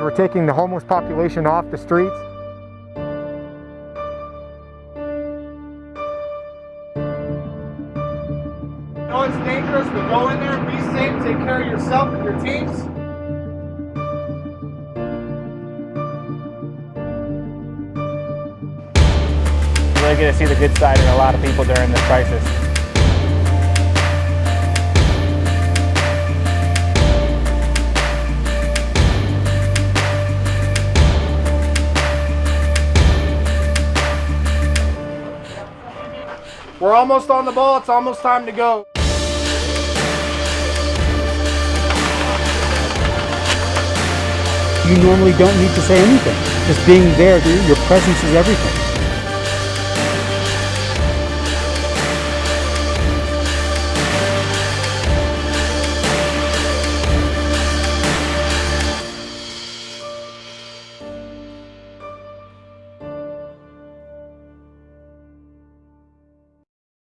We're taking the homeless population off the streets. know it's dangerous, but go in there, be safe, take care of yourself and your teams. You really get to see the good side in a lot of people during this crisis. We're almost on the ball. It's almost time to go. You normally don't need to say anything. Just being there, dude, your presence is everything.